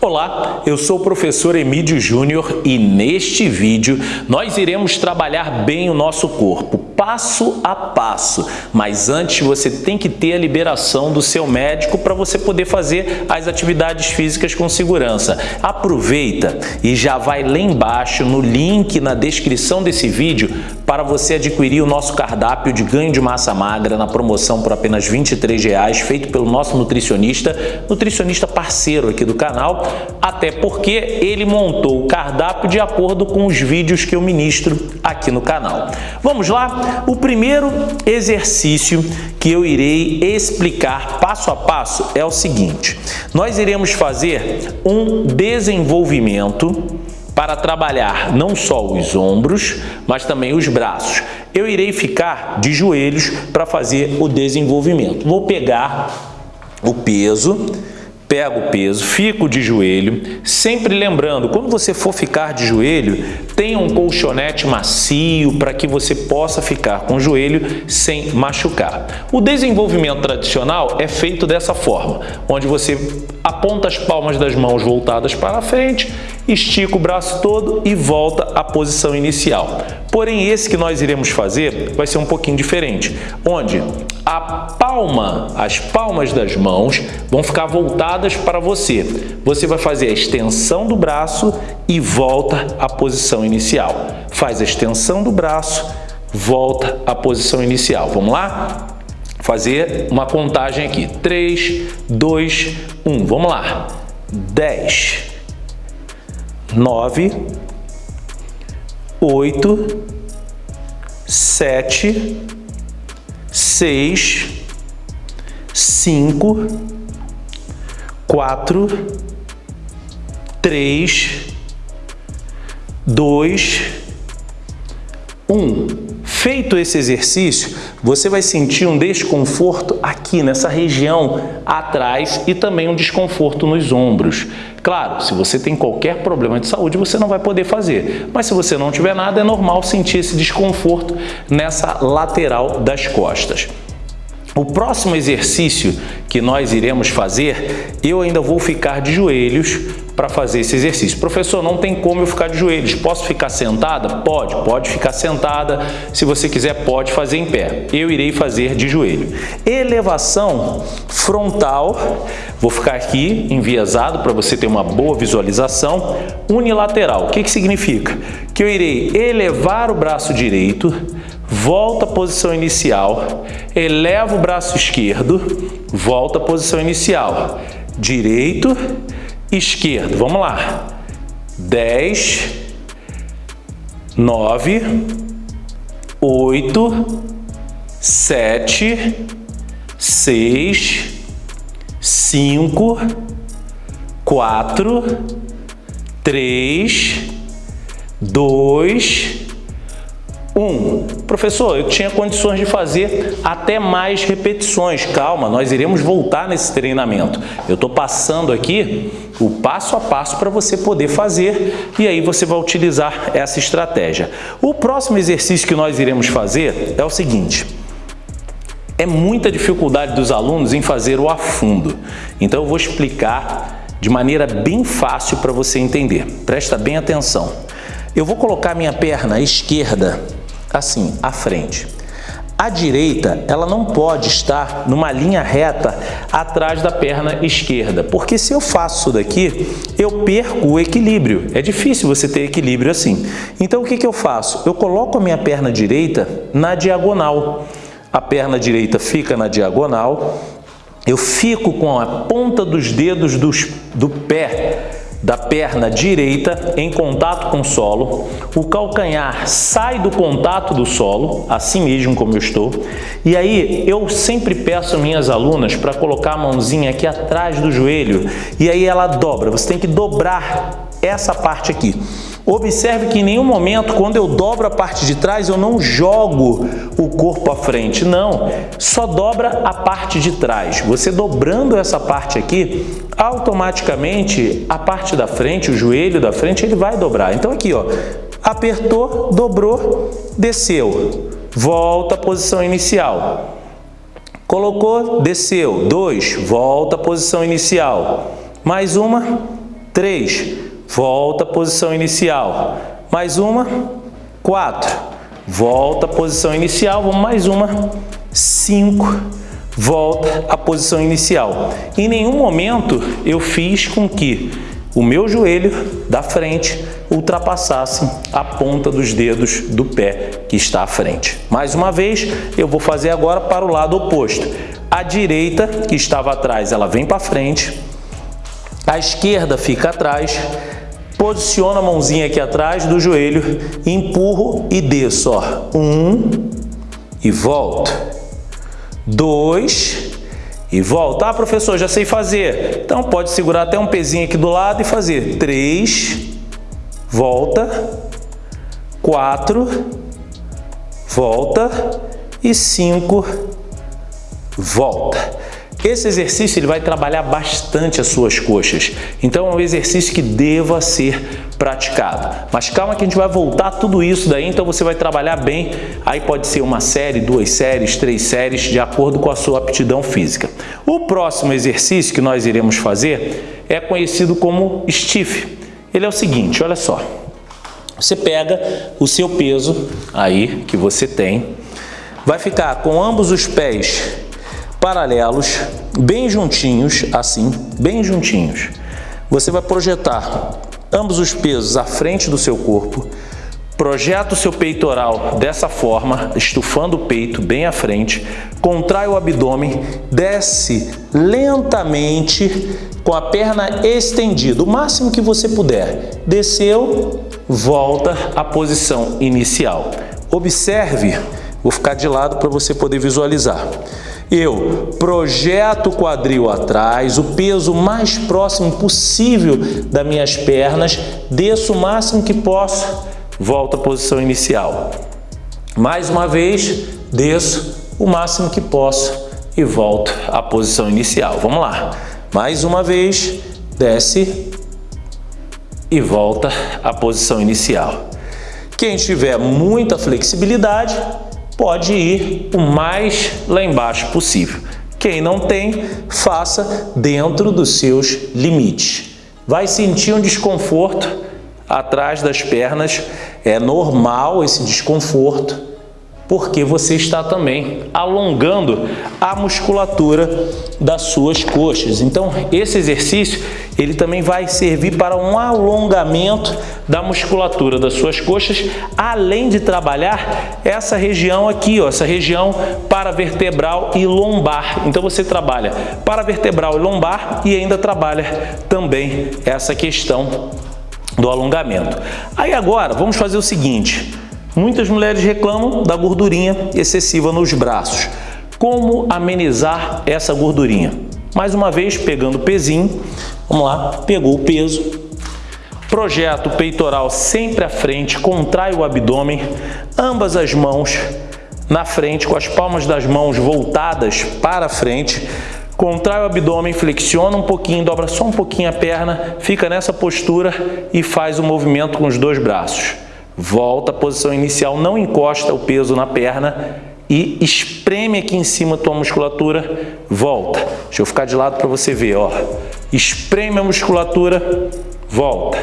Olá, eu sou o professor Emílio Júnior e neste vídeo nós iremos trabalhar bem o nosso corpo, passo a passo. Mas antes você tem que ter a liberação do seu médico para você poder fazer as atividades físicas com segurança. Aproveita e já vai lá embaixo no link na descrição desse vídeo para você adquirir o nosso cardápio de ganho de massa magra na promoção por apenas R$ 23,00, feito pelo nosso nutricionista, nutricionista parceiro aqui do canal, até porque ele montou o cardápio de acordo com os vídeos que eu ministro aqui no canal. Vamos lá? O primeiro exercício que eu irei explicar passo a passo é o seguinte. Nós iremos fazer um desenvolvimento para trabalhar não só os ombros, mas também os braços. Eu irei ficar de joelhos para fazer o desenvolvimento. Vou pegar o peso pego o peso, fico de joelho, sempre lembrando, quando você for ficar de joelho, tenha um colchonete macio para que você possa ficar com o joelho sem machucar. O desenvolvimento tradicional é feito dessa forma, onde você aponta as palmas das mãos voltadas para frente, estica o braço todo e volta à posição inicial. Porém, esse que nós iremos fazer vai ser um pouquinho diferente, onde a palma, as palmas das mãos vão ficar voltadas para você. Você vai fazer a extensão do braço e volta à posição inicial. Faz a extensão do braço, volta à posição inicial. Vamos lá? Fazer uma contagem aqui. 3, 2, 1. Vamos lá. 10, 9, 8, 7, 6, 5, 4, 3, 2, 1. Feito esse exercício, você vai sentir um desconforto aqui nessa região atrás e também um desconforto nos ombros. Claro, se você tem qualquer problema de saúde, você não vai poder fazer. Mas se você não tiver nada, é normal sentir esse desconforto nessa lateral das costas. O próximo exercício que nós iremos fazer, eu ainda vou ficar de joelhos para fazer esse exercício. Professor, não tem como eu ficar de joelhos. Posso ficar sentada? Pode, pode ficar sentada. Se você quiser, pode fazer em pé. Eu irei fazer de joelho. Elevação frontal. Vou ficar aqui enviesado para você ter uma boa visualização. Unilateral. O que, que significa? Que eu irei elevar o braço direito, volta à posição inicial, eleva o braço esquerdo, volta à posição inicial. Direito, esquerdo. Vamos lá. 10, 9, 8, 7, 6, 5, 4, 3, 2, 1. Professor, eu tinha condições de fazer até mais repetições. Calma, nós iremos voltar nesse treinamento. Eu estou passando aqui o passo a passo para você poder fazer e aí você vai utilizar essa estratégia. O próximo exercício que nós iremos fazer é o seguinte. É muita dificuldade dos alunos em fazer o afundo. Então eu vou explicar de maneira bem fácil para você entender. Presta bem atenção. Eu vou colocar minha perna esquerda assim, à frente. A direita, ela não pode estar numa linha reta atrás da perna esquerda, porque se eu faço isso daqui, eu perco o equilíbrio. É difícil você ter equilíbrio assim. Então, o que, que eu faço? Eu coloco a minha perna direita na diagonal. A perna direita fica na diagonal, eu fico com a ponta dos dedos dos, do pé da perna direita em contato com o solo, o calcanhar sai do contato do solo, assim mesmo como eu estou, e aí eu sempre peço minhas alunas para colocar a mãozinha aqui atrás do joelho, e aí ela dobra, você tem que dobrar essa parte aqui. Observe que em nenhum momento, quando eu dobro a parte de trás, eu não jogo o corpo à frente. Não, só dobra a parte de trás. Você dobrando essa parte aqui, automaticamente a parte da frente, o joelho da frente, ele vai dobrar. Então aqui, ó, apertou, dobrou, desceu. Volta à posição inicial. Colocou, desceu. Dois, volta à posição inicial. Mais uma, Três, volta à posição inicial. Mais uma, quatro, volta à posição inicial, vamos mais uma, cinco, volta à posição inicial. Em nenhum momento eu fiz com que o meu joelho da frente ultrapassasse a ponta dos dedos do pé que está à frente. Mais uma vez, eu vou fazer agora para o lado oposto. A direita, que estava atrás, ela vem para frente. A esquerda fica atrás. Posiciono a mãozinha aqui atrás do joelho, empurro e desço. Ó. Um e volto. Dois e volta. Ah, professor, já sei fazer. Então pode segurar até um pezinho aqui do lado e fazer. Três, volta. Quatro, volta. E cinco, volta. Esse exercício ele vai trabalhar bastante as suas coxas, então é um exercício que deva ser praticado. Mas calma que a gente vai voltar tudo isso daí, então você vai trabalhar bem, aí pode ser uma série, duas séries, três séries, de acordo com a sua aptidão física. O próximo exercício que nós iremos fazer é conhecido como stiff. Ele é o seguinte, olha só, você pega o seu peso aí que você tem, vai ficar com ambos os pés paralelos, bem juntinhos, assim, bem juntinhos. Você vai projetar ambos os pesos à frente do seu corpo, projeta o seu peitoral dessa forma, estufando o peito bem à frente, contrai o abdômen, desce lentamente com a perna estendida, o máximo que você puder. Desceu, volta à posição inicial. Observe, vou ficar de lado para você poder visualizar. Eu projeto o quadril atrás, o peso mais próximo possível das minhas pernas, desço o máximo que posso, volto à posição inicial. Mais uma vez, desço o máximo que posso e volto à posição inicial. Vamos lá. Mais uma vez, desce e volta à posição inicial. Quem tiver muita flexibilidade, pode ir o mais lá embaixo possível. Quem não tem, faça dentro dos seus limites. Vai sentir um desconforto atrás das pernas, é normal esse desconforto, porque você está também alongando a musculatura das suas coxas. Então, esse exercício ele também vai servir para um alongamento da musculatura das suas coxas, além de trabalhar essa região aqui, ó, essa região paravertebral e lombar. Então você trabalha paravertebral e lombar e ainda trabalha também essa questão do alongamento. Aí agora, vamos fazer o seguinte, muitas mulheres reclamam da gordurinha excessiva nos braços. Como amenizar essa gordurinha? Mais uma vez, pegando o pezinho, vamos lá, pegou o peso, projeta o peitoral sempre à frente, contrai o abdômen, ambas as mãos na frente, com as palmas das mãos voltadas para frente, contrai o abdômen, flexiona um pouquinho, dobra só um pouquinho a perna, fica nessa postura e faz o movimento com os dois braços. Volta à posição inicial, não encosta o peso na perna e espreme aqui em cima a tua musculatura, volta. Deixa eu ficar de lado para você ver, ó. Espreme a musculatura, volta.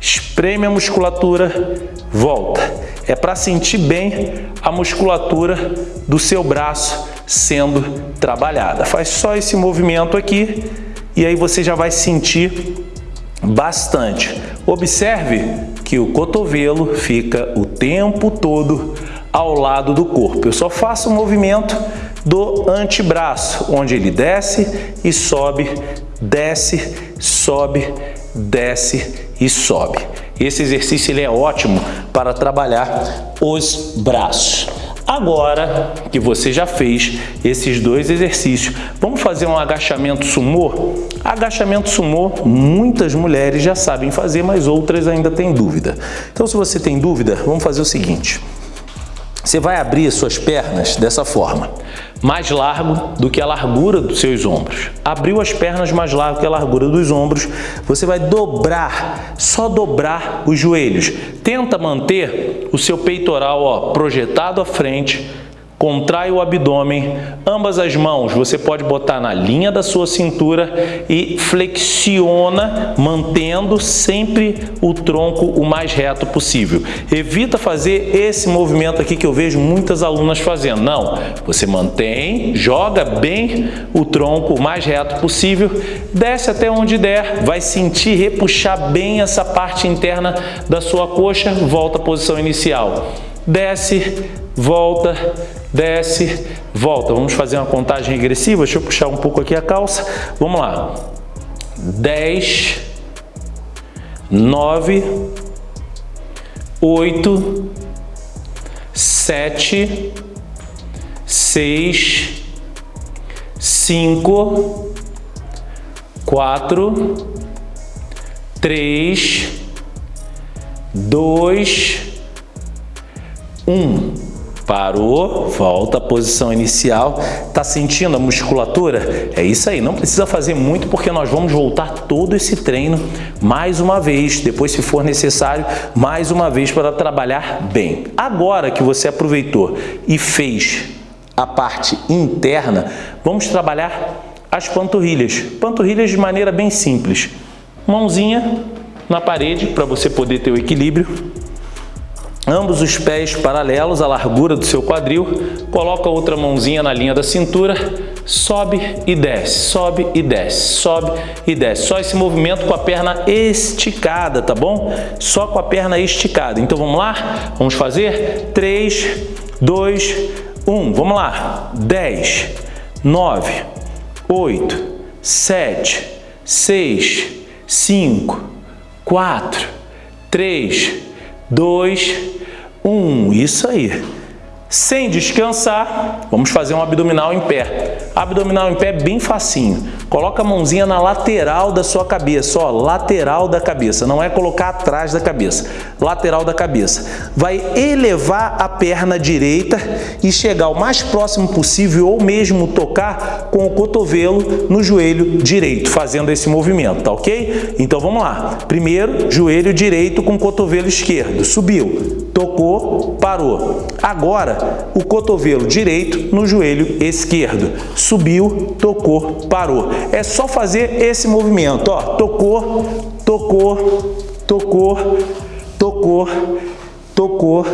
Espreme a musculatura, volta. É para sentir bem a musculatura do seu braço sendo trabalhada. Faz só esse movimento aqui e aí você já vai sentir bastante. Observe que o cotovelo fica o tempo todo ao lado do corpo. Eu só faço o movimento do antebraço, onde ele desce e sobe, desce, sobe, desce e sobe. Esse exercício ele é ótimo para trabalhar os braços. Agora que você já fez esses dois exercícios, vamos fazer um agachamento sumô? Agachamento sumô, muitas mulheres já sabem fazer, mas outras ainda têm dúvida. Então, se você tem dúvida, vamos fazer o seguinte. Você vai abrir as suas pernas dessa forma, mais largo do que a largura dos seus ombros. Abriu as pernas mais largo que a largura dos ombros, você vai dobrar, só dobrar os joelhos. Tenta manter o seu peitoral ó, projetado à frente, contrai o abdômen, ambas as mãos você pode botar na linha da sua cintura e flexiona, mantendo sempre o tronco o mais reto possível. Evita fazer esse movimento aqui que eu vejo muitas alunas fazendo. Não, você mantém, joga bem o tronco o mais reto possível, desce até onde der, vai sentir repuxar bem essa parte interna da sua coxa, volta à posição inicial. Desce, volta, desce, volta. Vamos fazer uma contagem regressiva. Deixa eu puxar um pouco aqui a calça. Vamos lá. 10, 9, 8, 7, 6, 5, 4, 3, 2, 1. Parou, volta à posição inicial. Tá sentindo a musculatura? É isso aí, não precisa fazer muito porque nós vamos voltar todo esse treino mais uma vez, depois se for necessário, mais uma vez para trabalhar bem. Agora que você aproveitou e fez a parte interna, vamos trabalhar as panturrilhas. Panturrilhas de maneira bem simples. Mãozinha na parede para você poder ter o equilíbrio ambos os pés paralelos à largura do seu quadril, coloca a outra mãozinha na linha da cintura, sobe e desce, sobe e desce, sobe e desce. Só esse movimento com a perna esticada, tá bom? Só com a perna esticada. Então vamos lá? Vamos fazer? 3, 2, 1. Vamos lá. 10, 9, 8, 7, 6, 5, 4, 3, 2, um, isso aí. Sem descansar, vamos fazer um abdominal em pé. Abdominal em pé bem facinho. Coloca a mãozinha na lateral da sua cabeça, ó, lateral da cabeça, não é colocar atrás da cabeça, lateral da cabeça. Vai elevar a perna direita e chegar o mais próximo possível ou mesmo tocar com o cotovelo no joelho direito, fazendo esse movimento, tá ok? Então vamos lá. Primeiro, joelho direito com cotovelo esquerdo. Subiu, tocou, parou. Agora, o cotovelo direito no joelho esquerdo. Subiu, tocou, parou. É só fazer esse movimento, ó. Tocou, tocou, tocou, tocou, tocou,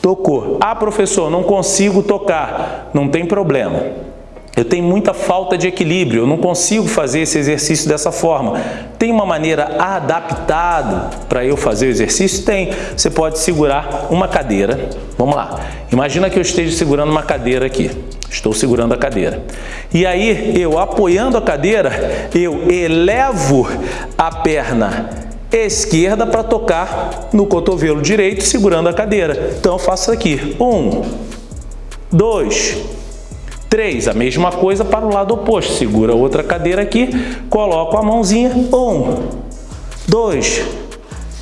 tocou. Ah, professor, não consigo tocar. Não tem problema. Eu tenho muita falta de equilíbrio, eu não consigo fazer esse exercício dessa forma. Tem uma maneira adaptada para eu fazer o exercício? Tem. Você pode segurar uma cadeira. Vamos lá. Imagina que eu esteja segurando uma cadeira aqui. Estou segurando a cadeira. E aí, eu apoiando a cadeira, eu elevo a perna esquerda para tocar no cotovelo direito, segurando a cadeira. Então, eu faço aqui. Um, dois, 3, a mesma coisa para o lado oposto. Segura outra cadeira aqui, coloco a mãozinha. 1, 2,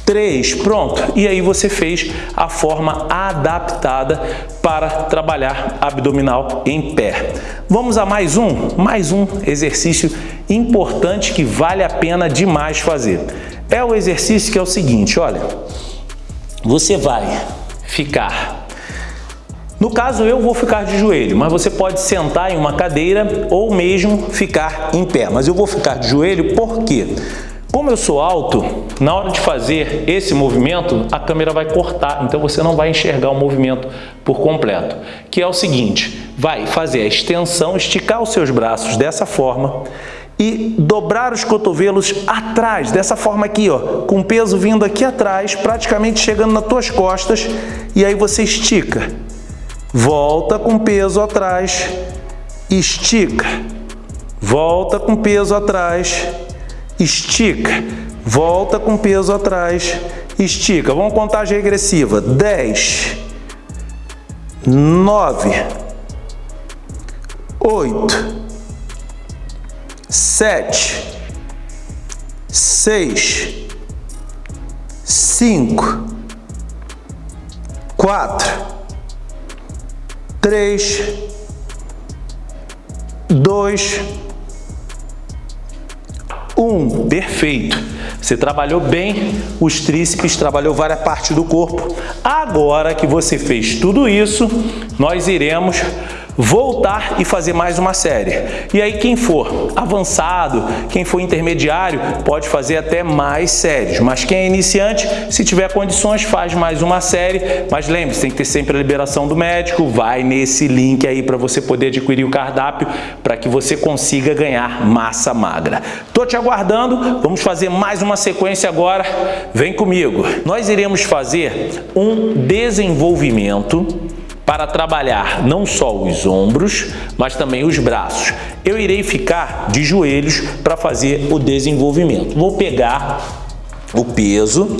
3, pronto. E aí você fez a forma adaptada para trabalhar abdominal em pé. Vamos a mais um, mais um exercício importante que vale a pena demais fazer. É o exercício que é o seguinte, olha, você vai ficar no caso, eu vou ficar de joelho, mas você pode sentar em uma cadeira ou mesmo ficar em pé. Mas eu vou ficar de joelho por quê? Como eu sou alto, na hora de fazer esse movimento, a câmera vai cortar, então você não vai enxergar o movimento por completo. Que é o seguinte, vai fazer a extensão, esticar os seus braços dessa forma e dobrar os cotovelos atrás, dessa forma aqui, ó, com peso vindo aqui atrás, praticamente chegando nas tuas costas, e aí você estica volta com peso atrás, estica, volta com peso atrás, estica, volta com peso atrás, estica. Vamos contagem regressiva. 10, 9, 8, 7, 6, 5, 4, 3, 2, Um, perfeito. Você trabalhou bem os tríceps, trabalhou várias partes do corpo. Agora que você fez tudo isso, nós iremos voltar e fazer mais uma série. E aí quem for avançado, quem for intermediário, pode fazer até mais séries. Mas quem é iniciante, se tiver condições, faz mais uma série. Mas lembre-se, tem que ter sempre a liberação do médico. Vai nesse link aí para você poder adquirir o cardápio para que você consiga ganhar massa magra. Tô te aguardando. Vamos fazer mais uma sequência agora. Vem comigo. Nós iremos fazer um desenvolvimento para trabalhar não só os ombros, mas também os braços. Eu irei ficar de joelhos para fazer o desenvolvimento. Vou pegar o peso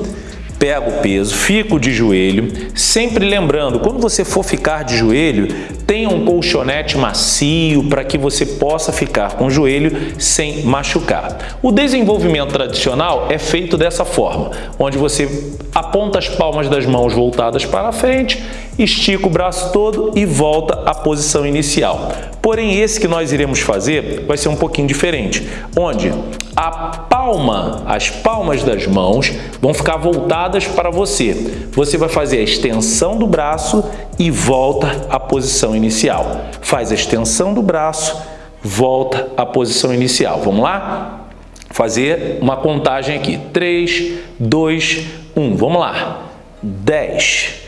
pego o peso, fico de joelho, sempre lembrando, quando você for ficar de joelho, tenha um colchonete macio para que você possa ficar com o joelho sem machucar. O desenvolvimento tradicional é feito dessa forma, onde você aponta as palmas das mãos voltadas para frente, estica o braço todo e volta à posição inicial. Porém, esse que nós iremos fazer vai ser um pouquinho diferente, onde a palma, as palmas das mãos vão ficar voltadas para você. Você vai fazer a extensão do braço e volta à posição inicial. Faz a extensão do braço, volta à posição inicial. Vamos lá? Fazer uma contagem aqui. 3, 2, 1. Vamos lá. 10,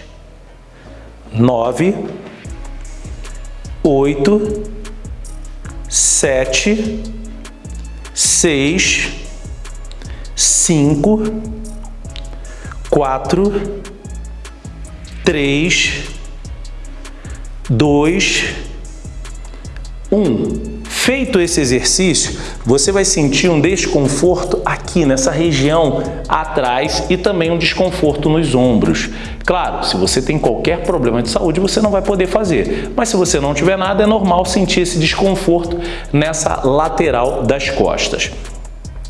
9, oito, sete, seis, cinco, quatro, três, dois, um. Feito esse exercício, você vai sentir um desconforto aqui nessa região atrás e também um desconforto nos ombros. Claro, se você tem qualquer problema de saúde, você não vai poder fazer. Mas se você não tiver nada, é normal sentir esse desconforto nessa lateral das costas.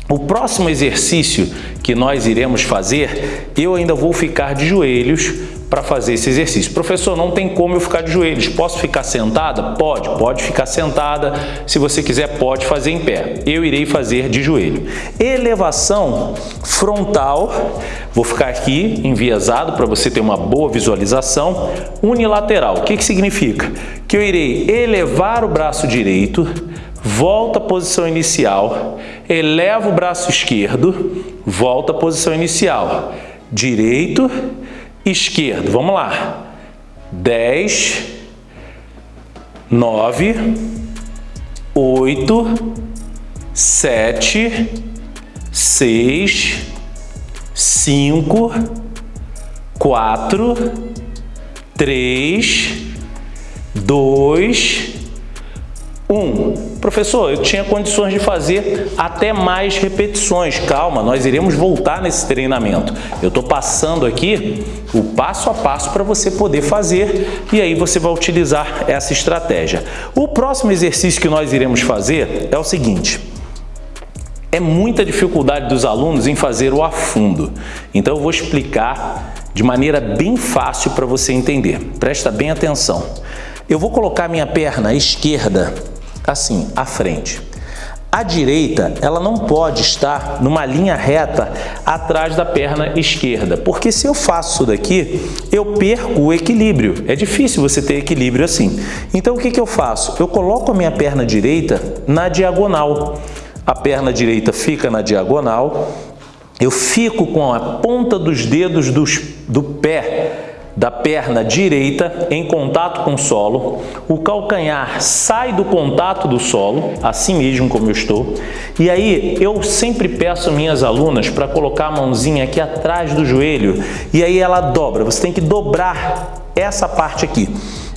O próximo exercício que nós iremos fazer, eu ainda vou ficar de joelhos para fazer esse exercício. Professor, não tem como eu ficar de joelhos. Posso ficar sentada? Pode, pode ficar sentada. Se você quiser, pode fazer em pé. Eu irei fazer de joelho. Elevação frontal. Vou ficar aqui enviesado para você ter uma boa visualização. Unilateral. O que, que significa? Que eu irei elevar o braço direito, volta à posição inicial, eleva o braço esquerdo, volta à posição inicial. Direito, esquerdo. Vamos lá. 10, 9, 8, 7, 6, 5, 4, 3, 2, 1. Professor, eu tinha condições de fazer até mais repetições. Calma, nós iremos voltar nesse treinamento. Eu estou passando aqui o passo a passo para você poder fazer e aí você vai utilizar essa estratégia. O próximo exercício que nós iremos fazer é o seguinte. É muita dificuldade dos alunos em fazer o afundo. Então eu vou explicar de maneira bem fácil para você entender. Presta bem atenção. Eu vou colocar minha perna esquerda assim, à frente. A direita, ela não pode estar numa linha reta atrás da perna esquerda, porque se eu faço isso daqui, eu perco o equilíbrio. É difícil você ter equilíbrio assim. Então, o que, que eu faço? Eu coloco a minha perna direita na diagonal. A perna direita fica na diagonal, eu fico com a ponta dos dedos dos, do pé da perna direita em contato com o solo, o calcanhar sai do contato do solo, assim mesmo como eu estou, e aí eu sempre peço minhas alunas para colocar a mãozinha aqui atrás do joelho, e aí ela dobra, você tem que dobrar essa parte aqui.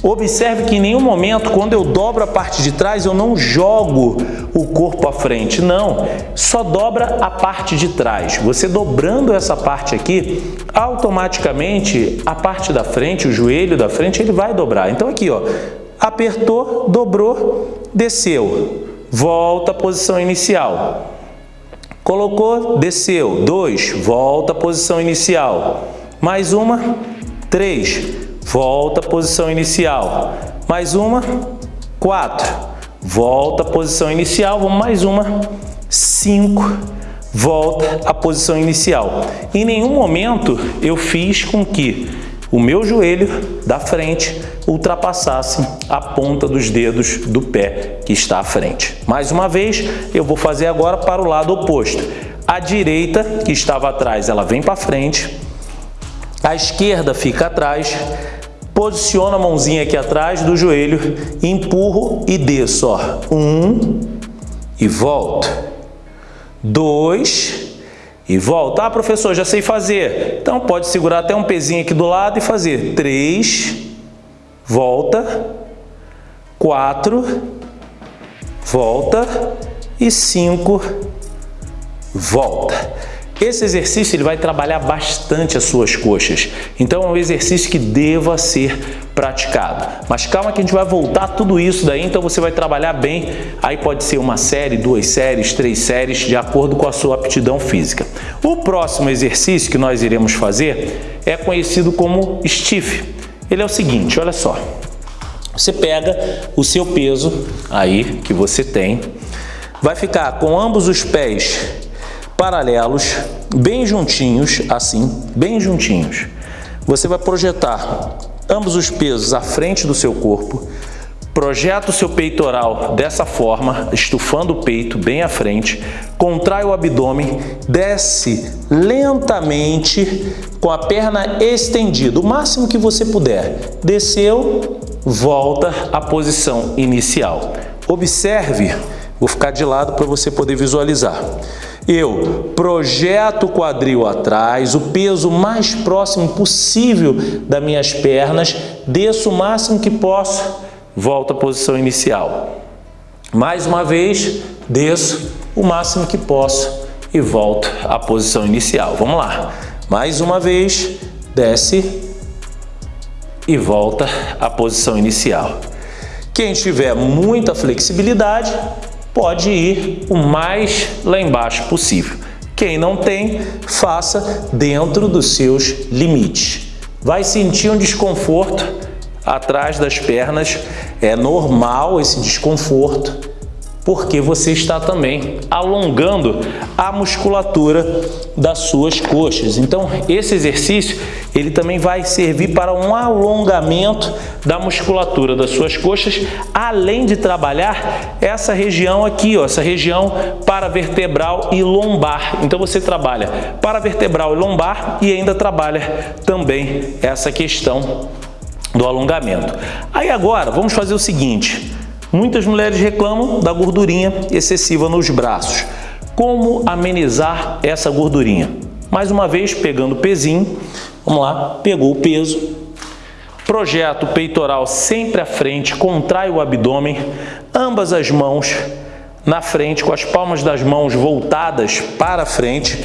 Observe que em nenhum momento, quando eu dobro a parte de trás, eu não jogo o corpo à frente. Não, só dobra a parte de trás. Você dobrando essa parte aqui, automaticamente a parte da frente, o joelho da frente, ele vai dobrar. Então aqui, ó, apertou, dobrou, desceu. Volta à posição inicial. Colocou, desceu. Dois, volta à posição inicial. Mais uma, três, volta à posição inicial. Mais uma, quatro, volta à posição inicial, vamos mais uma, cinco, volta à posição inicial. Em nenhum momento eu fiz com que o meu joelho da frente ultrapassasse a ponta dos dedos do pé que está à frente. Mais uma vez, eu vou fazer agora para o lado oposto. A direita, que estava atrás, ela vem para frente. A esquerda fica atrás. Posiciono a mãozinha aqui atrás do joelho, empurro e desço. Ó. Um e volto. Dois e volta. Ah, professor, já sei fazer. Então, pode segurar até um pezinho aqui do lado e fazer. Três, volta. Quatro, volta. E cinco, volta. Esse exercício ele vai trabalhar bastante as suas coxas, então é um exercício que deva ser praticado. Mas calma que a gente vai voltar tudo isso daí, então você vai trabalhar bem, aí pode ser uma série, duas séries, três séries, de acordo com a sua aptidão física. O próximo exercício que nós iremos fazer é conhecido como stiff. Ele é o seguinte, olha só, você pega o seu peso aí que você tem, vai ficar com ambos os pés paralelos, bem juntinhos, assim, bem juntinhos. Você vai projetar ambos os pesos à frente do seu corpo, projeta o seu peitoral dessa forma, estufando o peito bem à frente, contrai o abdômen, desce lentamente com a perna estendida, o máximo que você puder. Desceu, volta à posição inicial. Observe, vou ficar de lado para você poder visualizar. Eu projeto o quadril atrás, o peso mais próximo possível das minhas pernas, desço o máximo que posso, volto à posição inicial. Mais uma vez, desço o máximo que posso e volto à posição inicial. Vamos lá. Mais uma vez, desce e volta à posição inicial. Quem tiver muita flexibilidade, pode ir o mais lá embaixo possível. Quem não tem, faça dentro dos seus limites. Vai sentir um desconforto atrás das pernas, é normal esse desconforto, porque você está também alongando a musculatura das suas coxas. Então, esse exercício, ele também vai servir para um alongamento da musculatura das suas coxas, além de trabalhar essa região aqui, ó, essa região paravertebral e lombar. Então, você trabalha paravertebral e lombar e ainda trabalha também essa questão do alongamento. Aí agora, vamos fazer o seguinte, Muitas mulheres reclamam da gordurinha excessiva nos braços. Como amenizar essa gordurinha? Mais uma vez, pegando o pezinho, vamos lá, pegou o peso, projeta o peitoral sempre à frente, contrai o abdômen, ambas as mãos na frente, com as palmas das mãos voltadas para frente,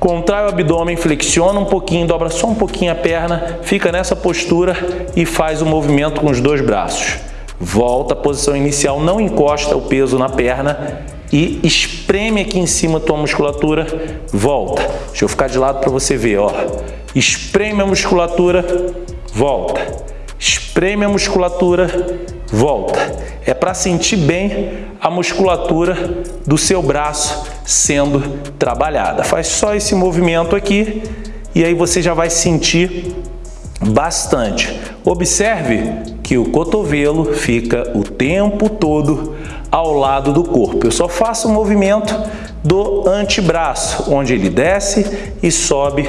contrai o abdômen, flexiona um pouquinho, dobra só um pouquinho a perna, fica nessa postura e faz o movimento com os dois braços. Volta à posição inicial, não encosta o peso na perna e espreme aqui em cima a tua musculatura, volta. Deixa eu ficar de lado para você ver, ó. Espreme a musculatura, volta. Espreme a musculatura, volta. É para sentir bem a musculatura do seu braço sendo trabalhada. Faz só esse movimento aqui e aí você já vai sentir bastante. Observe que o cotovelo fica o tempo todo ao lado do corpo. Eu só faço o movimento do antebraço, onde ele desce e sobe,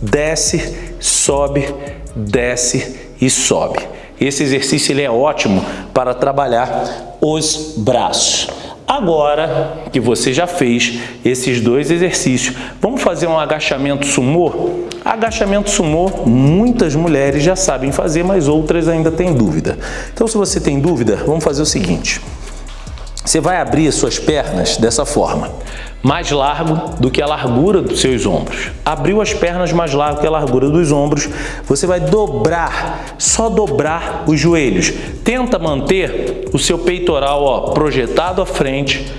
desce, sobe, desce e sobe. Esse exercício ele é ótimo para trabalhar os braços. Agora que você já fez esses dois exercícios, vamos fazer um agachamento sumô? Agachamento sumô, muitas mulheres já sabem fazer, mas outras ainda têm dúvida. Então, se você tem dúvida, vamos fazer o seguinte. Você vai abrir as suas pernas dessa forma, mais largo do que a largura dos seus ombros. Abriu as pernas mais largo que a largura dos ombros, você vai dobrar, só dobrar os joelhos. Tenta manter o seu peitoral ó, projetado à frente,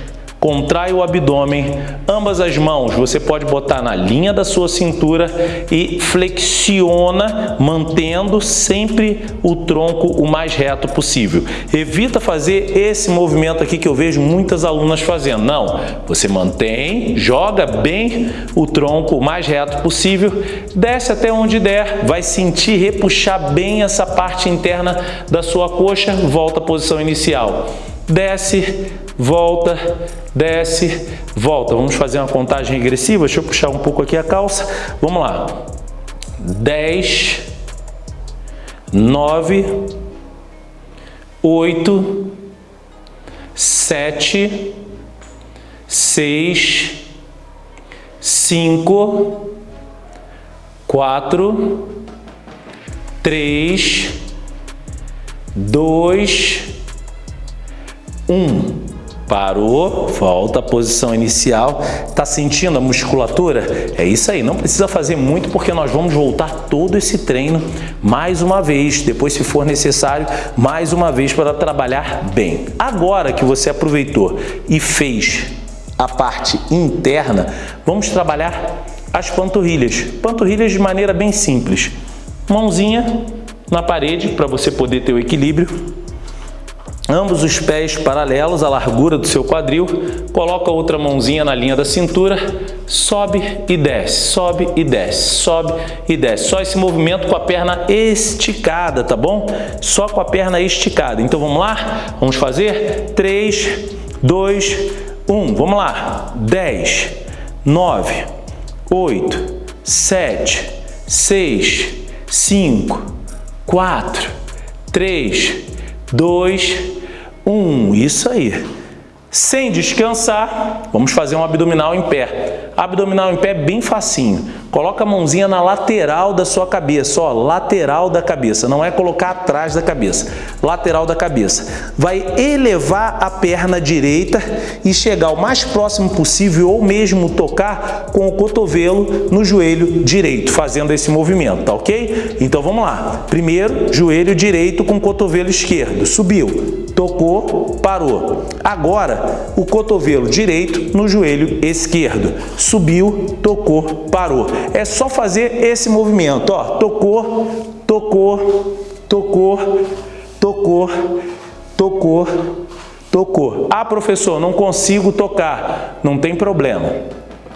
contrai o abdômen, ambas as mãos você pode botar na linha da sua cintura e flexiona, mantendo sempre o tronco o mais reto possível. Evita fazer esse movimento aqui que eu vejo muitas alunas fazendo. Não, você mantém, joga bem o tronco o mais reto possível, desce até onde der, vai sentir repuxar bem essa parte interna da sua coxa, volta à posição inicial desce, volta, desce, volta. Vamos fazer uma contagem regressiva. Deixa eu puxar um pouco aqui a calça. Vamos lá. 10, 9, 8, 7, 6, 5, 4, 3, 2, um, parou, volta à posição inicial. Tá sentindo a musculatura? É isso aí, não precisa fazer muito porque nós vamos voltar todo esse treino mais uma vez, depois se for necessário, mais uma vez para trabalhar bem. Agora que você aproveitou e fez a parte interna, vamos trabalhar as panturrilhas. Panturrilhas de maneira bem simples. Mãozinha na parede para você poder ter o equilíbrio ambos os pés paralelos à largura do seu quadril, coloca a outra mãozinha na linha da cintura, sobe e desce, sobe e desce, sobe e desce. Só esse movimento com a perna esticada, tá bom? Só com a perna esticada. Então vamos lá? Vamos fazer? 3, 2, 1. Vamos lá. 10, 9, 8, 7, 6, 5, 4, 3, 2, um, isso aí. Sem descansar, vamos fazer um abdominal em pé. Abdominal em pé bem facinho. Coloca a mãozinha na lateral da sua cabeça, ó, lateral da cabeça, não é colocar atrás da cabeça, lateral da cabeça. Vai elevar a perna direita e chegar o mais próximo possível ou mesmo tocar com o cotovelo no joelho direito, fazendo esse movimento, tá ok? Então vamos lá. Primeiro, joelho direito com cotovelo esquerdo, subiu tocou, parou. Agora, o cotovelo direito no joelho esquerdo. Subiu, tocou, parou. É só fazer esse movimento, ó. Tocou, tocou, tocou, tocou, tocou, tocou. Ah, professor, não consigo tocar. Não tem problema.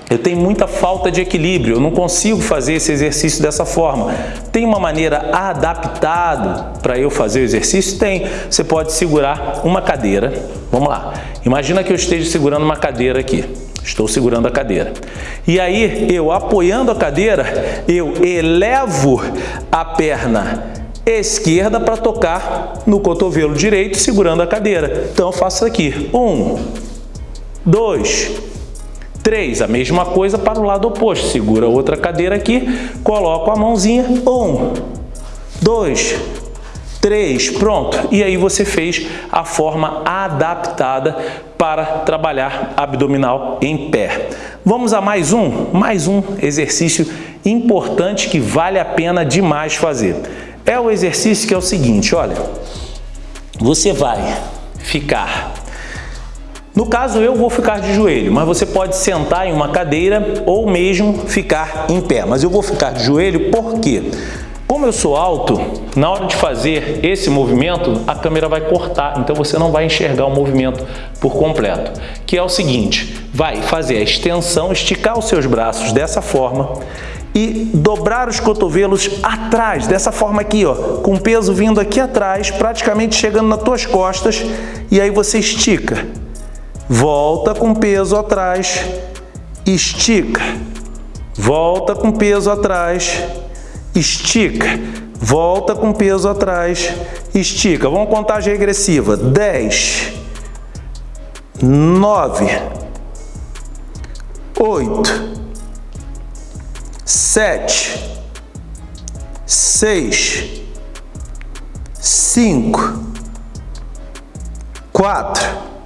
Eu tenho muita falta de equilíbrio, eu não consigo fazer esse exercício dessa forma. Tem uma maneira adaptada para eu fazer o exercício? Tem. Você pode segurar uma cadeira. Vamos lá. Imagina que eu esteja segurando uma cadeira aqui. Estou segurando a cadeira. E aí, eu apoiando a cadeira, eu elevo a perna esquerda para tocar no cotovelo direito, segurando a cadeira. Então, eu faço aqui. Um, dois, 3, a mesma coisa para o lado oposto. Segura outra cadeira aqui, coloco a mãozinha. 1, 2, 3, pronto. E aí você fez a forma adaptada para trabalhar abdominal em pé. Vamos a mais um? Mais um exercício importante que vale a pena demais fazer. É o exercício que é o seguinte, olha. Você vai ficar no caso, eu vou ficar de joelho, mas você pode sentar em uma cadeira ou mesmo ficar em pé. Mas eu vou ficar de joelho por quê? Como eu sou alto, na hora de fazer esse movimento, a câmera vai cortar, então você não vai enxergar o movimento por completo. Que é o seguinte, vai fazer a extensão, esticar os seus braços dessa forma e dobrar os cotovelos atrás, dessa forma aqui, ó, com peso vindo aqui atrás, praticamente chegando nas tuas costas, e aí você estica volta com peso atrás, estica, volta com peso atrás, estica, volta com peso atrás, estica. Vamos contagem regressiva. 10, 9, 8, 7, 6, 5, 4,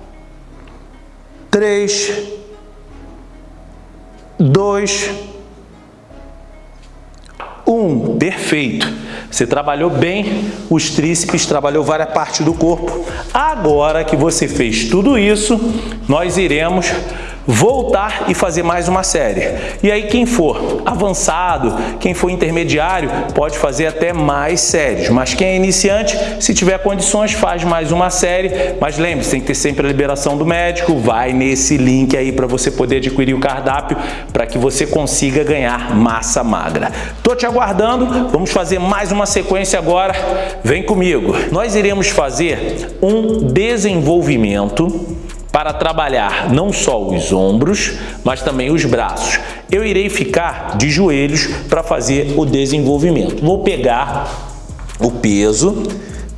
três, dois, Um, perfeito. Você trabalhou bem os tríceps, trabalhou várias partes do corpo. Agora que você fez tudo isso, nós iremos voltar e fazer mais uma série. E aí quem for avançado, quem for intermediário, pode fazer até mais séries. Mas quem é iniciante, se tiver condições, faz mais uma série. Mas lembre-se, tem que ter sempre a liberação do médico. Vai nesse link aí para você poder adquirir o cardápio para que você consiga ganhar massa magra. Tô te aguardando. Vamos fazer mais uma sequência agora. Vem comigo. Nós iremos fazer um desenvolvimento para trabalhar não só os ombros, mas também os braços. Eu irei ficar de joelhos para fazer o desenvolvimento. Vou pegar o peso,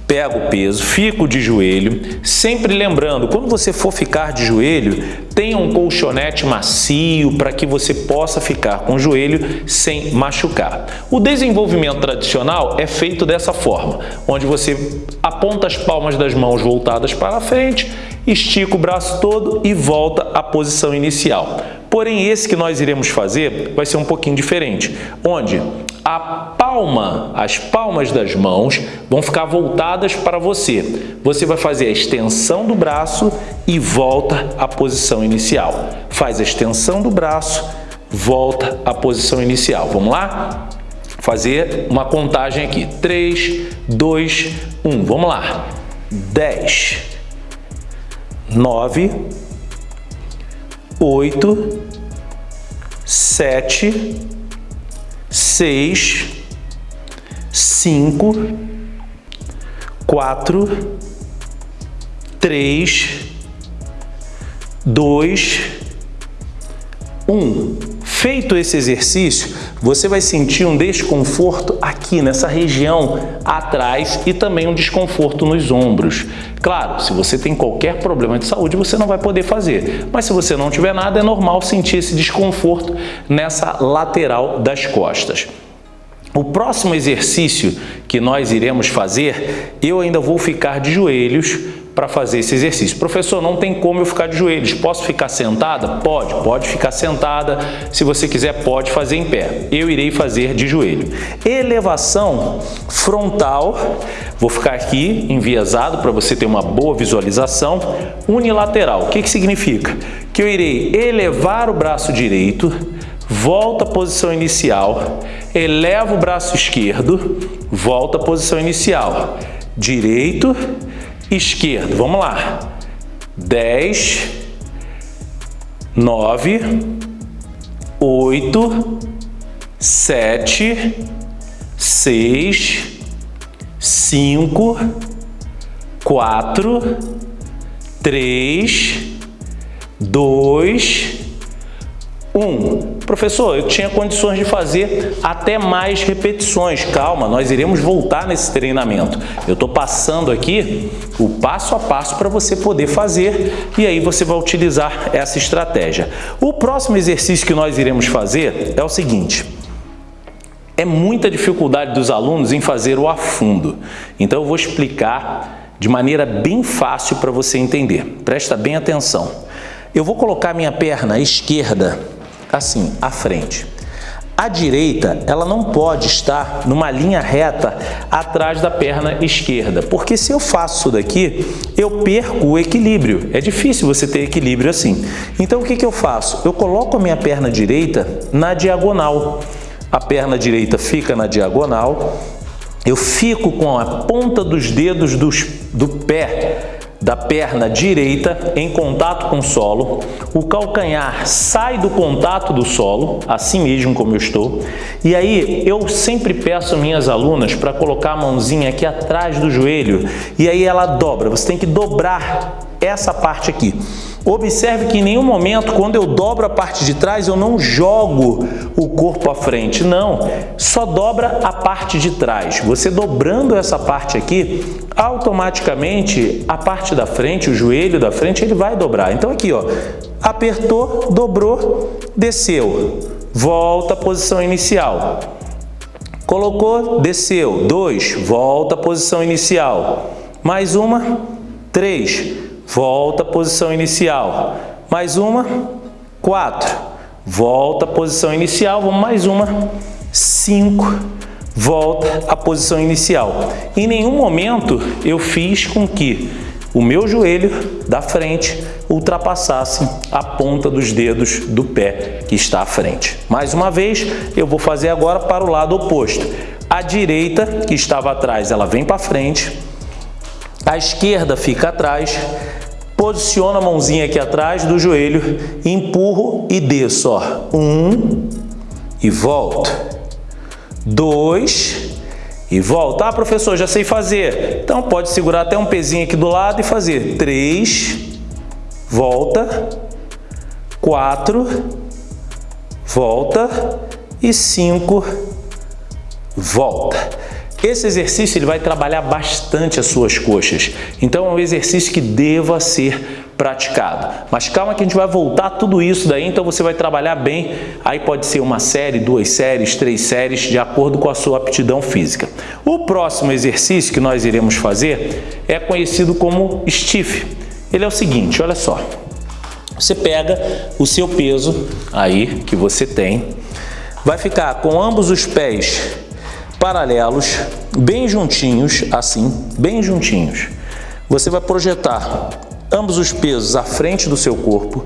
pego o peso, fico de joelho, sempre lembrando, quando você for ficar de joelho, tenha um colchonete macio para que você possa ficar com o joelho sem machucar. O desenvolvimento tradicional é feito dessa forma, onde você aponta as palmas das mãos voltadas para frente estica o braço todo e volta à posição inicial. Porém, esse que nós iremos fazer vai ser um pouquinho diferente, onde a palma, as palmas das mãos vão ficar voltadas para você. Você vai fazer a extensão do braço e volta à posição inicial. Faz a extensão do braço, volta à posição inicial. Vamos lá? Fazer uma contagem aqui. 3, 2, 1. Vamos lá. 10, nove, oito, sete, seis, cinco, quatro, três, dois, um. Feito esse exercício, você vai sentir um desconforto aqui nessa região atrás e também um desconforto nos ombros. Claro, se você tem qualquer problema de saúde, você não vai poder fazer. Mas se você não tiver nada, é normal sentir esse desconforto nessa lateral das costas. O próximo exercício que nós iremos fazer, eu ainda vou ficar de joelhos para fazer esse exercício. Professor, não tem como eu ficar de joelhos. Posso ficar sentada? Pode, pode ficar sentada. Se você quiser, pode fazer em pé. Eu irei fazer de joelho. Elevação frontal. Vou ficar aqui enviesado para você ter uma boa visualização. Unilateral. O que, que significa? Que eu irei elevar o braço direito, volta à posição inicial, elevo o braço esquerdo, volta à posição inicial. Direito, esquerdo. Vamos lá. 10, 9, 8, 7, 6, 5, 4, 3, 2, 1. Professor, eu tinha condições de fazer até mais repetições. Calma, nós iremos voltar nesse treinamento. Eu estou passando aqui o passo a passo para você poder fazer e aí você vai utilizar essa estratégia. O próximo exercício que nós iremos fazer é o seguinte. É muita dificuldade dos alunos em fazer o afundo. Então eu vou explicar de maneira bem fácil para você entender. Presta bem atenção. Eu vou colocar minha perna esquerda assim, à frente. A direita, ela não pode estar numa linha reta atrás da perna esquerda, porque se eu faço isso daqui, eu perco o equilíbrio. É difícil você ter equilíbrio assim. Então, o que, que eu faço? Eu coloco a minha perna direita na diagonal. A perna direita fica na diagonal, eu fico com a ponta dos dedos dos, do pé da perna direita em contato com o solo, o calcanhar sai do contato do solo, assim mesmo como eu estou, e aí eu sempre peço minhas alunas para colocar a mãozinha aqui atrás do joelho, e aí ela dobra, você tem que dobrar essa parte aqui. Observe que em nenhum momento, quando eu dobro a parte de trás, eu não jogo o corpo à frente. Não, só dobra a parte de trás. Você dobrando essa parte aqui, automaticamente a parte da frente, o joelho da frente, ele vai dobrar. Então aqui, ó, apertou, dobrou, desceu. Volta à posição inicial. Colocou, desceu. Dois, volta à posição inicial. Mais uma, três, volta à posição inicial. Mais uma, quatro, volta à posição inicial, vamos mais uma, cinco, volta à posição inicial. Em nenhum momento eu fiz com que o meu joelho da frente ultrapassasse a ponta dos dedos do pé que está à frente. Mais uma vez, eu vou fazer agora para o lado oposto. A direita, que estava atrás, ela vem para frente. A esquerda fica atrás. Posiciono a mãozinha aqui atrás do joelho, empurro e desço. Ó. Um e volto. Dois e volta. Ah, professor, já sei fazer. Então pode segurar até um pezinho aqui do lado e fazer. Três, volta, quatro, volta e cinco, volta. Esse exercício ele vai trabalhar bastante as suas coxas. Então é um exercício que deva ser praticado. Mas calma que a gente vai voltar tudo isso daí, então você vai trabalhar bem. Aí pode ser uma série, duas séries, três séries, de acordo com a sua aptidão física. O próximo exercício que nós iremos fazer é conhecido como stiff. Ele é o seguinte, olha só. Você pega o seu peso aí que você tem, vai ficar com ambos os pés paralelos, bem juntinhos, assim, bem juntinhos. Você vai projetar ambos os pesos à frente do seu corpo,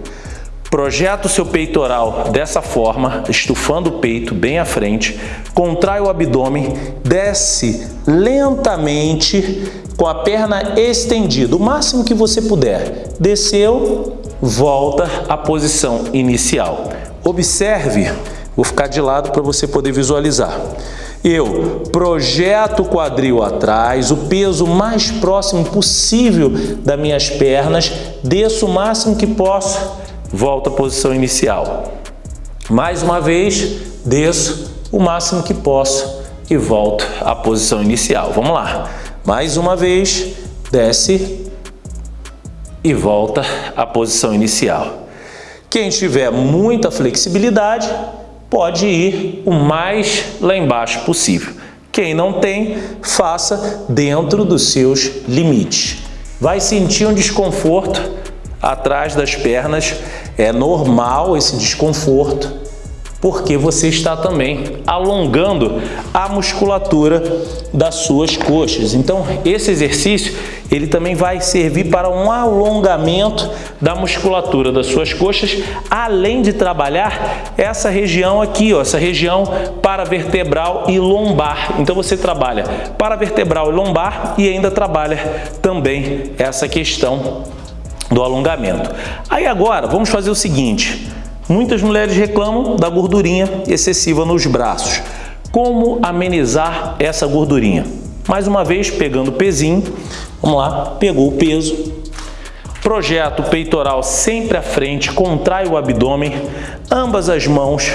projeta o seu peitoral dessa forma, estufando o peito bem à frente, contrai o abdômen, desce lentamente com a perna estendida, o máximo que você puder. Desceu, volta à posição inicial. Observe, vou ficar de lado para você poder visualizar. Eu projeto o quadril atrás, o peso mais próximo possível das minhas pernas, desço o máximo que posso, volto à posição inicial. Mais uma vez, desço o máximo que posso e volto à posição inicial. Vamos lá. Mais uma vez, desce e volta à posição inicial. Quem tiver muita flexibilidade, pode ir o mais lá embaixo possível. Quem não tem, faça dentro dos seus limites. Vai sentir um desconforto atrás das pernas, é normal esse desconforto, porque você está também alongando a musculatura das suas coxas. Então, esse exercício ele também vai servir para um alongamento da musculatura das suas coxas, além de trabalhar essa região aqui, ó, essa região paravertebral e lombar. Então você trabalha paravertebral e lombar e ainda trabalha também essa questão do alongamento. Aí agora, vamos fazer o seguinte, muitas mulheres reclamam da gordurinha excessiva nos braços. Como amenizar essa gordurinha? Mais uma vez, pegando o pezinho, Vamos lá, pegou o peso, projeta o peitoral sempre à frente, contrai o abdômen, ambas as mãos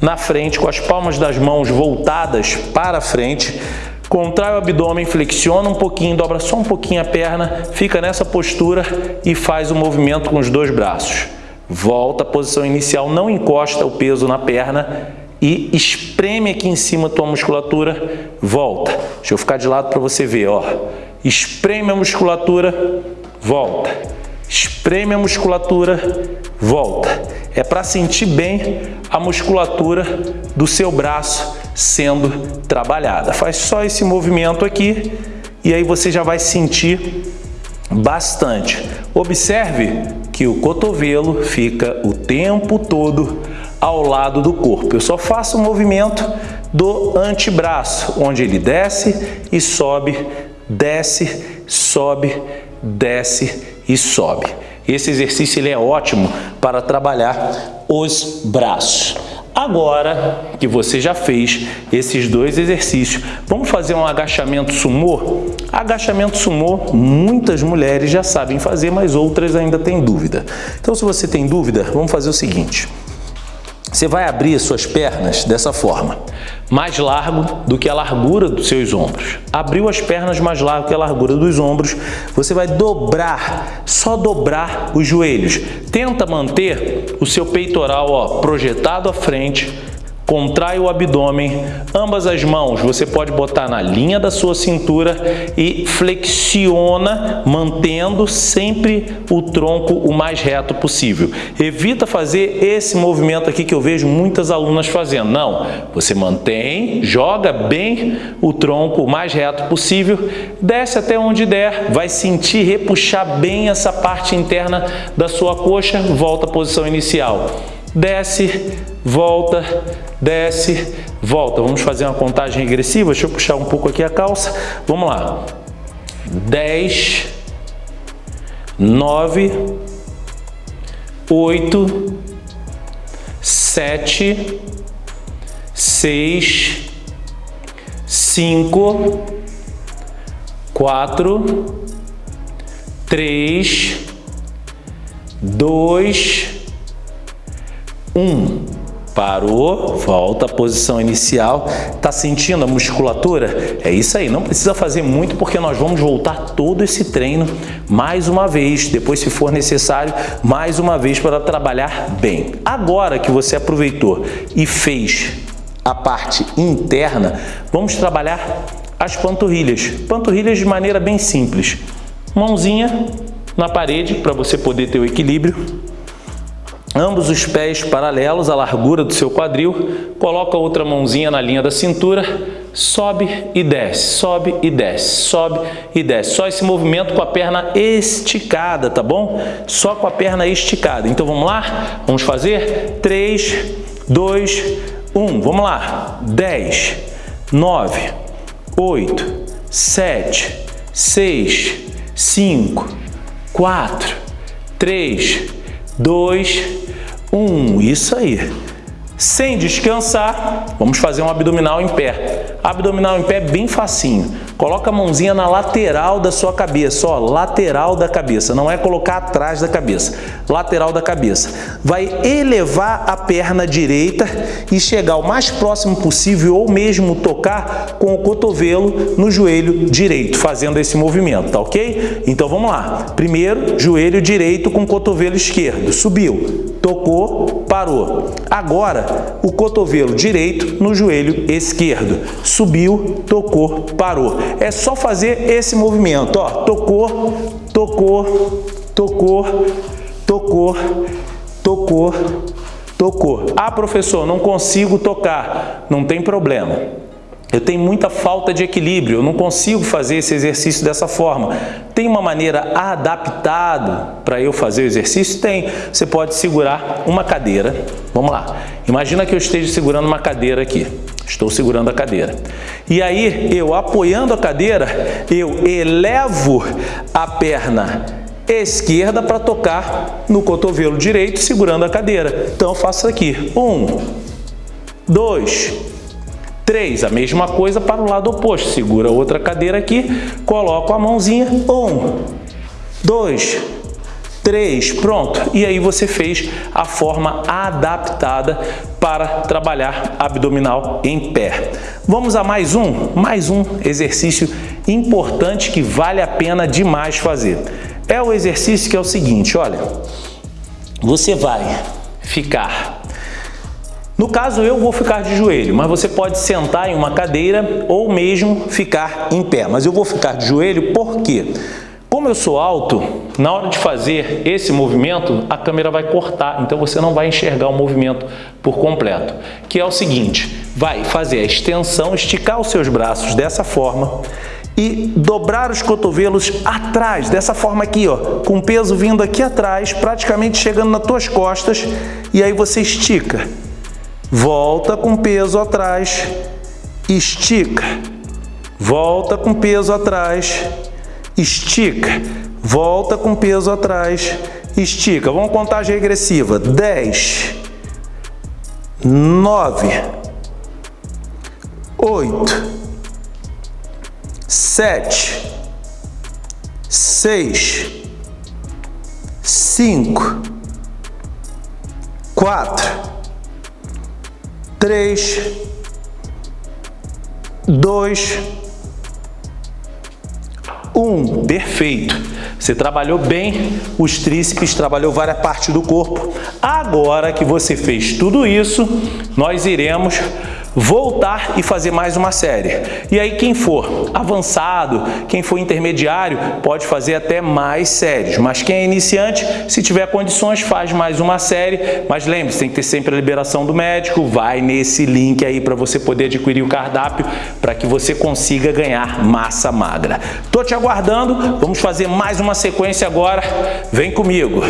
na frente, com as palmas das mãos voltadas para frente, contrai o abdômen, flexiona um pouquinho, dobra só um pouquinho a perna, fica nessa postura e faz o movimento com os dois braços. Volta à posição inicial, não encosta o peso na perna e espreme aqui em cima a tua musculatura, volta. Deixa eu ficar de lado para você ver, ó espreme a musculatura, volta. Espreme a musculatura, volta. É para sentir bem a musculatura do seu braço sendo trabalhada. Faz só esse movimento aqui e aí você já vai sentir bastante. Observe que o cotovelo fica o tempo todo ao lado do corpo. Eu só faço o movimento do antebraço, onde ele desce e sobe desce, sobe, desce e sobe. Esse exercício ele é ótimo para trabalhar os braços. Agora que você já fez esses dois exercícios, vamos fazer um agachamento sumô? Agachamento sumô, muitas mulheres já sabem fazer, mas outras ainda têm dúvida. Então, se você tem dúvida, vamos fazer o seguinte. Você vai abrir suas pernas dessa forma, mais largo do que a largura dos seus ombros. Abriu as pernas mais largo que a largura dos ombros, você vai dobrar, só dobrar os joelhos. Tenta manter o seu peitoral ó, projetado à frente, contrai o abdômen, ambas as mãos você pode botar na linha da sua cintura e flexiona, mantendo sempre o tronco o mais reto possível. Evita fazer esse movimento aqui que eu vejo muitas alunas fazendo. Não, você mantém, joga bem o tronco o mais reto possível, desce até onde der, vai sentir repuxar bem essa parte interna da sua coxa, volta à posição inicial desce, volta, desce, volta. Vamos fazer uma contagem regressiva. Deixa eu puxar um pouco aqui a calça. Vamos lá. 10, 9, 8, 7, 6, 5, 4, 3, 2, um, parou, volta à posição inicial. Tá sentindo a musculatura? É isso aí, não precisa fazer muito porque nós vamos voltar todo esse treino mais uma vez, depois se for necessário, mais uma vez para trabalhar bem. Agora que você aproveitou e fez a parte interna, vamos trabalhar as panturrilhas. Panturrilhas de maneira bem simples. Mãozinha na parede para você poder ter o equilíbrio ambos os pés paralelos à largura do seu quadril, coloca a outra mãozinha na linha da cintura, sobe e desce, sobe e desce, sobe e desce. Só esse movimento com a perna esticada, tá bom? Só com a perna esticada. Então vamos lá? Vamos fazer? 3, 2, 1. Vamos lá. 10, 9, 8, 7, 6, 5, 4, 3, 2, 1. Isso aí. Sem descansar, vamos fazer um abdominal em pé. Abdominal em pé bem facinho. Coloca a mãozinha na lateral da sua cabeça, ó, lateral da cabeça, não é colocar atrás da cabeça, lateral da cabeça. Vai elevar a perna direita e chegar o mais próximo possível ou mesmo tocar com o cotovelo no joelho direito, fazendo esse movimento, tá ok? Então vamos lá. Primeiro, joelho direito com cotovelo esquerdo. Subiu, tocou, parou. Agora, o cotovelo direito no joelho esquerdo. Subiu, tocou, parou. É só fazer esse movimento, ó. Tocou, tocou, tocou, tocou, tocou, tocou. Ah, professor, não consigo tocar. Não tem problema. Eu tenho muita falta de equilíbrio, eu não consigo fazer esse exercício dessa forma. Tem uma maneira adaptada para eu fazer o exercício? Tem. Você pode segurar uma cadeira. Vamos lá. Imagina que eu esteja segurando uma cadeira aqui. Estou segurando a cadeira. E aí, eu apoiando a cadeira, eu elevo a perna esquerda para tocar no cotovelo direito, segurando a cadeira. Então, eu faço aqui. Um, dois, 3, a mesma coisa para o lado oposto. Segura outra cadeira aqui, coloco a mãozinha. 1, 2, 3, pronto. E aí você fez a forma adaptada para trabalhar abdominal em pé. Vamos a mais um, mais um exercício importante que vale a pena demais fazer. É o exercício que é o seguinte, olha, você vai ficar no caso, eu vou ficar de joelho, mas você pode sentar em uma cadeira ou mesmo ficar em pé. Mas eu vou ficar de joelho porque, como eu sou alto, na hora de fazer esse movimento, a câmera vai cortar, então você não vai enxergar o movimento por completo. Que é o seguinte, vai fazer a extensão, esticar os seus braços dessa forma e dobrar os cotovelos atrás, dessa forma aqui, ó, com peso vindo aqui atrás, praticamente chegando nas tuas costas, e aí você estica volta com peso atrás, estica, volta com peso atrás, estica, volta com peso atrás, estica. Vamos contagem regressiva. 10, 9, 8, 7, 6, 5, 4, 3, 2, 1. Perfeito. Você trabalhou bem os tríceps, trabalhou várias partes do corpo. Agora que você fez tudo isso, nós iremos voltar e fazer mais uma série. E aí quem for avançado, quem for intermediário, pode fazer até mais séries. Mas quem é iniciante, se tiver condições, faz mais uma série. Mas lembre-se, tem que ter sempre a liberação do médico. Vai nesse link aí para você poder adquirir o cardápio para que você consiga ganhar massa magra. Tô te aguardando. Vamos fazer mais uma sequência agora. Vem comigo.